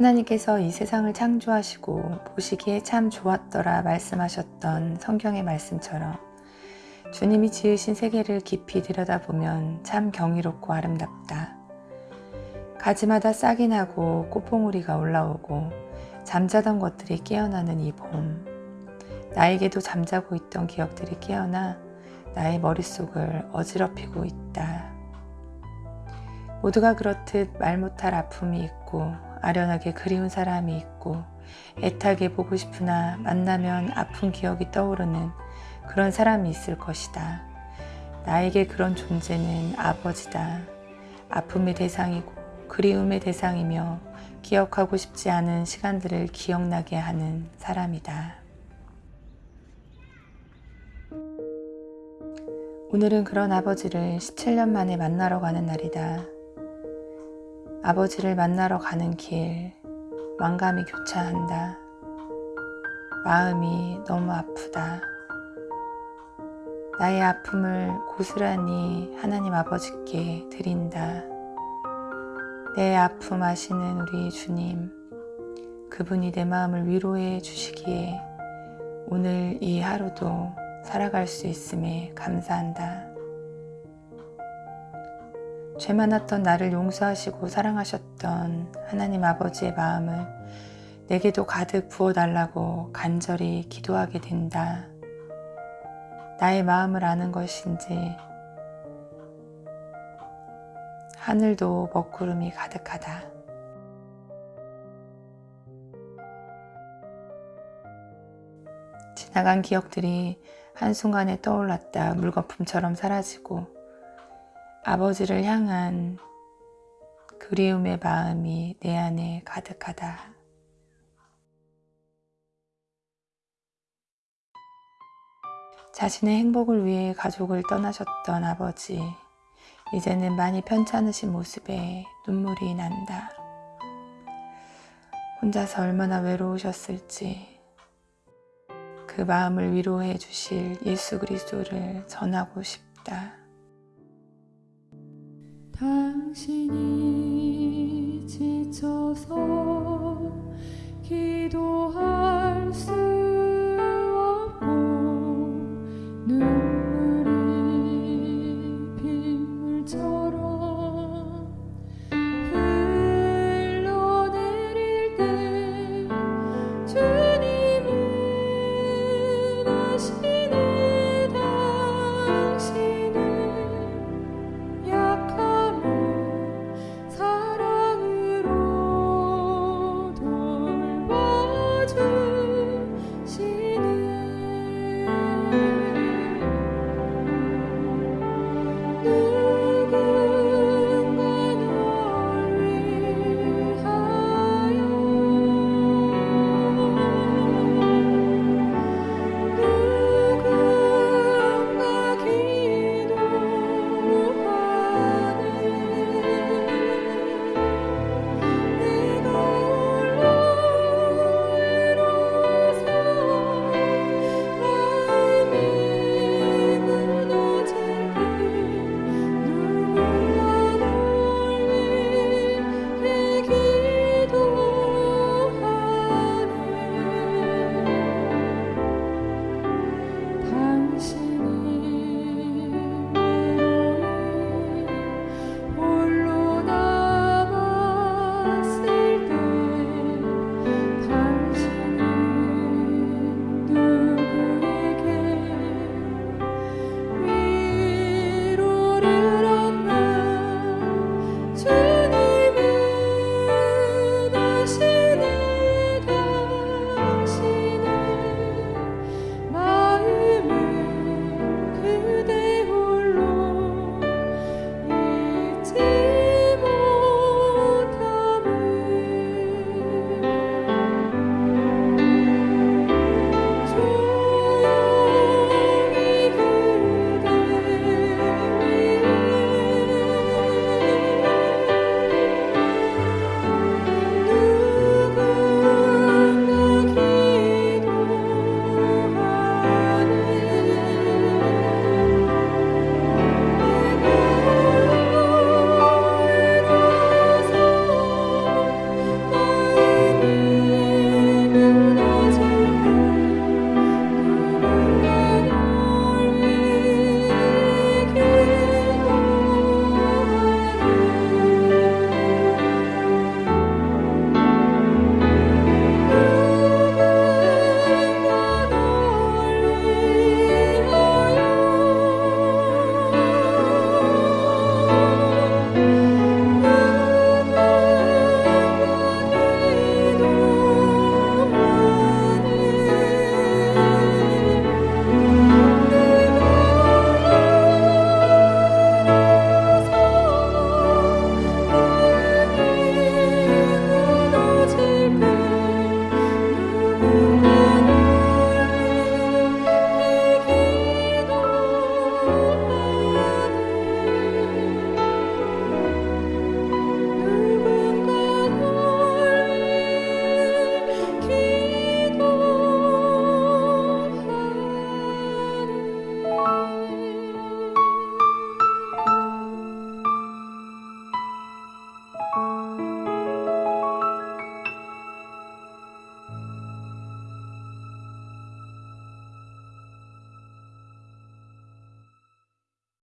하나님께서 이 세상을 창조하시고 보시기에 참 좋았더라 말씀하셨던 성경의 말씀처럼 주님이 지으신 세계를 깊이 들여다보면 참 경이롭고 아름답다. 가지마다 싹이 나고 꽃봉우리가 올라오고 잠자던 것들이 깨어나는 이 봄. 나에게도 잠자고 있던 기억들이 깨어나 나의 머릿속을 어지럽히고 있다. 모두가 그렇듯 말 못할 아픔이 있고 아련하게 그리운 사람이 있고 애타게 보고 싶으나 만나면 아픈 기억이 떠오르는 그런 사람이 있을 것이다. 나에게 그런 존재는 아버지다. 아픔의 대상이고 그리움의 대상이며 기억하고 싶지 않은 시간들을 기억나게 하는 사람이다. 오늘은 그런 아버지를 17년 만에 만나러 가는 날이다. 아버지를 만나러 가는 길, 만감이 교차한다. 마음이 너무 아프다. 나의 아픔을 고스란히 하나님 아버지께 드린다. 내 아픔 아시는 우리 주님, 그분이 내 마음을 위로해 주시기에 오늘 이 하루도 살아갈 수 있음에 감사한다. 죄 많았던 나를 용서하시고 사랑하셨던 하나님 아버지의 마음을 내게도 가득 부어달라고 간절히 기도하게 된다. 나의 마음을 아는 것인지 하늘도 먹구름이 가득하다. 지나간 기억들이 한순간에 떠올랐다 물거품처럼 사라지고 아버지를 향한 그리움의 마음이 내 안에 가득하다. 자신의 행복을 위해 가족을 떠나셨던 아버지 이제는 많이 편찮으신 모습에 눈물이 난다. 혼자서 얼마나 외로우셨을지 그 마음을 위로해 주실 예수 그리스도를 전하고 싶다. 당신이 지쳐서 기도할 수